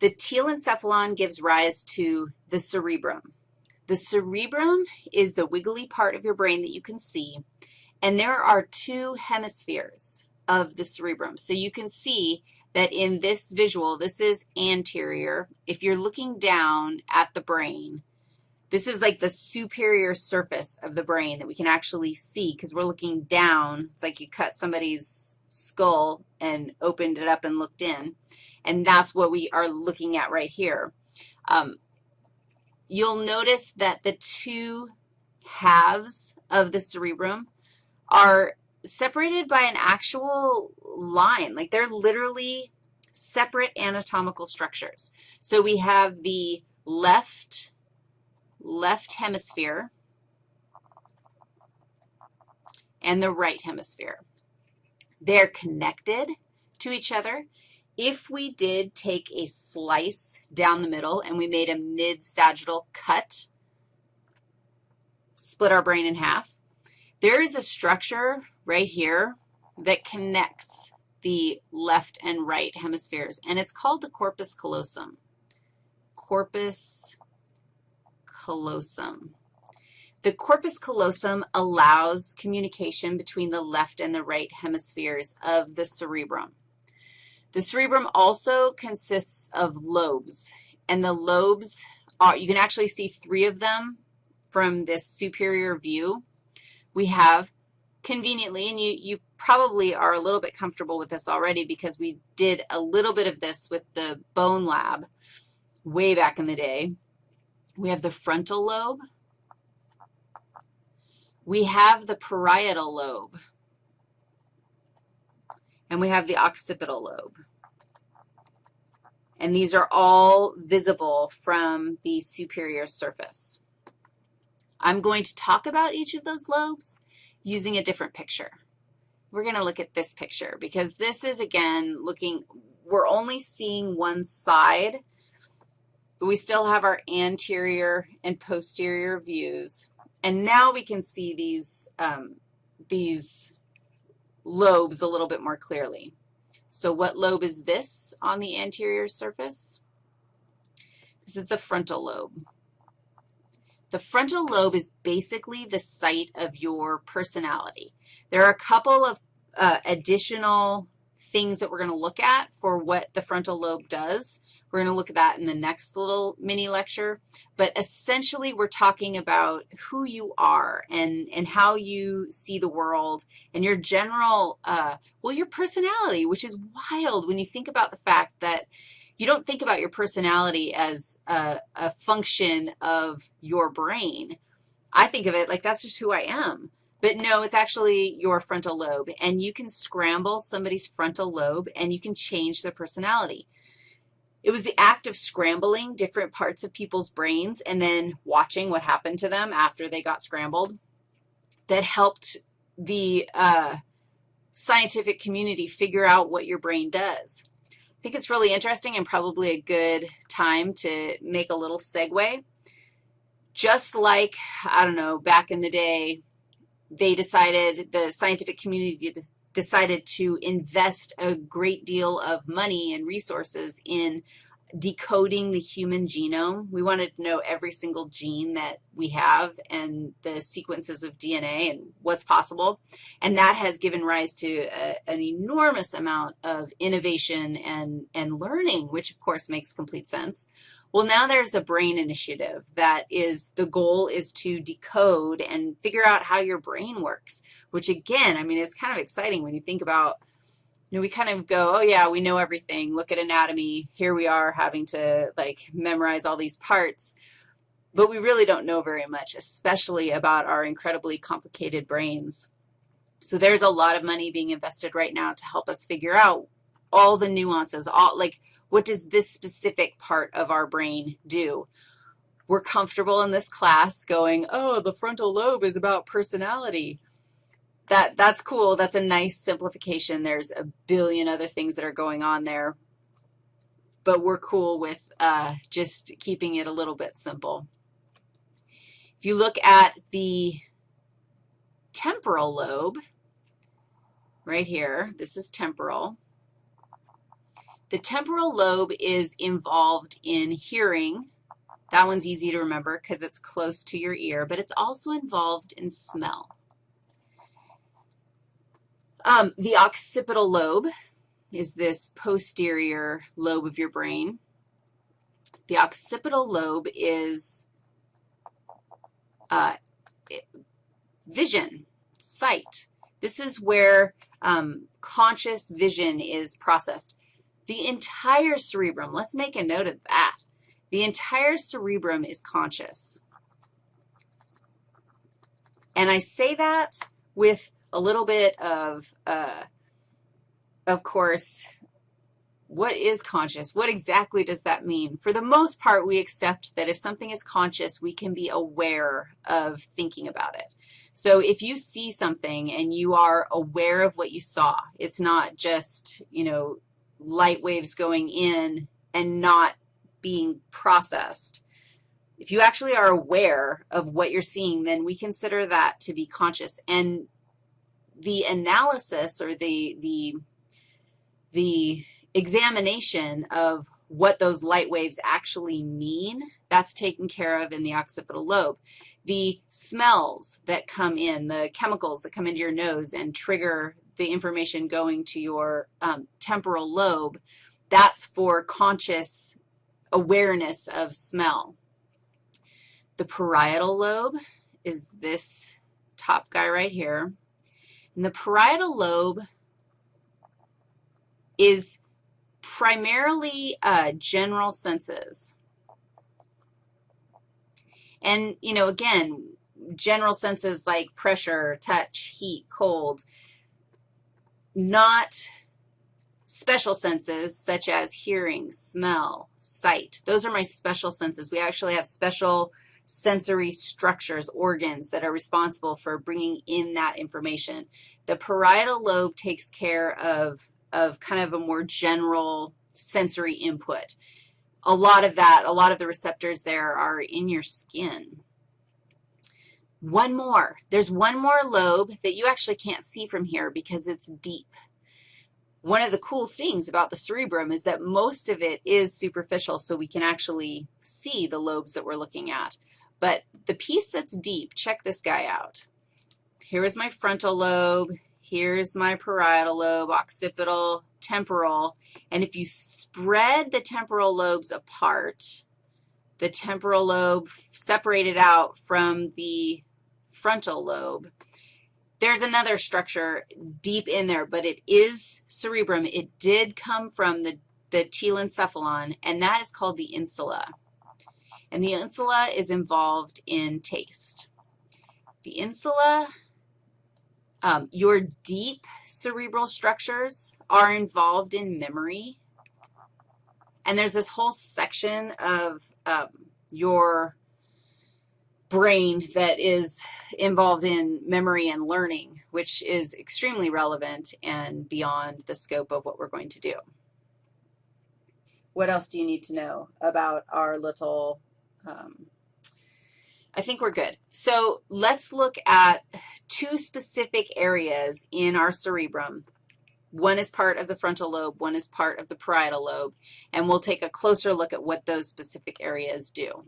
The telencephalon gives rise to the cerebrum. The cerebrum is the wiggly part of your brain that you can see, and there are two hemispheres of the cerebrum. So you can see that in this visual, this is anterior. If you're looking down at the brain, this is like the superior surface of the brain that we can actually see because we're looking down. It's like you cut somebody's skull and opened it up and looked in, and that's what we are looking at right here. Um, you'll notice that the two halves of the cerebrum are separated by an actual line. Like they're literally separate anatomical structures. So we have the left, left hemisphere and the right hemisphere. They're connected to each other. If we did take a slice down the middle and we made a mid-sagittal cut, split our brain in half, there is a structure right here that connects the left and right hemispheres, and it's called the corpus callosum. Corpus callosum. The corpus callosum allows communication between the left and the right hemispheres of the cerebrum. The cerebrum also consists of lobes, and the lobes are, you can actually see three of them from this superior view. We have conveniently, and you, you probably are a little bit comfortable with this already because we did a little bit of this with the bone lab way back in the day. We have the frontal lobe. We have the parietal lobe. And we have the occipital lobe. And these are all visible from the superior surface. I'm going to talk about each of those lobes using a different picture. We're going to look at this picture because this is, again, looking, we're only seeing one side, but we still have our anterior and posterior views. And now we can see these, um, these lobes a little bit more clearly. So what lobe is this on the anterior surface? This is the frontal lobe. The frontal lobe is basically the site of your personality. There are a couple of uh, additional things that we're going to look at for what the frontal lobe does. We're going to look at that in the next little mini lecture. But essentially, we're talking about who you are and, and how you see the world and your general, uh, well, your personality, which is wild when you think about the fact that you don't think about your personality as a, a function of your brain. I think of it like that's just who I am. But no, it's actually your frontal lobe, and you can scramble somebody's frontal lobe, and you can change their personality. It was the act of scrambling different parts of people's brains and then watching what happened to them after they got scrambled that helped the uh, scientific community figure out what your brain does. I think it's really interesting and probably a good time to make a little segue. Just like, I don't know, back in the day, they decided, the scientific community decided to invest a great deal of money and resources in decoding the human genome. We wanted to know every single gene that we have and the sequences of DNA and what's possible. And that has given rise to a, an enormous amount of innovation and, and learning, which, of course, makes complete sense. Well, now there's a brain initiative that is, the goal is to decode and figure out how your brain works, which, again, I mean, it's kind of exciting when you think about you know, we kind of go, oh, yeah, we know everything. Look at anatomy. Here we are having to, like, memorize all these parts. But we really don't know very much, especially about our incredibly complicated brains. So there's a lot of money being invested right now to help us figure out all the nuances, all, like, what does this specific part of our brain do? We're comfortable in this class going, oh, the frontal lobe is about personality that, that's cool. That's a nice simplification. There's a billion other things that are going on there, but we're cool with uh, just keeping it a little bit simple. If you look at the temporal lobe, right here, this is temporal. The temporal lobe is involved in hearing. That one's easy to remember because it's close to your ear, but it's also involved in smell. Um, the occipital lobe is this posterior lobe of your brain. The occipital lobe is uh, vision, sight. This is where um, conscious vision is processed. The entire cerebrum, let's make a note of that. The entire cerebrum is conscious. And I say that with a little bit of, uh, of course, what is conscious? What exactly does that mean? For the most part, we accept that if something is conscious, we can be aware of thinking about it. So if you see something and you are aware of what you saw, it's not just, you know, light waves going in and not being processed. If you actually are aware of what you're seeing, then we consider that to be conscious. And the analysis or the, the, the examination of what those light waves actually mean, that's taken care of in the occipital lobe. The smells that come in, the chemicals that come into your nose and trigger the information going to your um, temporal lobe, that's for conscious awareness of smell. The parietal lobe is this top guy right here. And the parietal lobe is primarily uh, general senses. And, you know, again, general senses like pressure, touch, heat, cold, not special senses such as hearing, smell, sight. Those are my special senses. We actually have special sensory structures, organs that are responsible for bringing in that information. The parietal lobe takes care of of kind of a more general sensory input. A lot of that, a lot of the receptors there are in your skin. One more. There's one more lobe that you actually can't see from here because it's deep. One of the cool things about the cerebrum is that most of it is superficial, so we can actually see the lobes that we're looking at. But the piece that's deep, check this guy out. Here is my frontal lobe. Here's my parietal lobe, occipital, temporal. And if you spread the temporal lobes apart, the temporal lobe separated out from the frontal lobe, there's another structure deep in there, but it is cerebrum. It did come from the, the telencephalon, and that is called the insula. And the insula is involved in taste. The insula um, your deep cerebral structures are involved in memory. And there's this whole section of um, your brain that is involved in memory and learning, which is extremely relevant and beyond the scope of what we're going to do. What else do you need to know about our little um, I think we're good. So let's look at two specific areas in our cerebrum. One is part of the frontal lobe, one is part of the parietal lobe, and we'll take a closer look at what those specific areas do.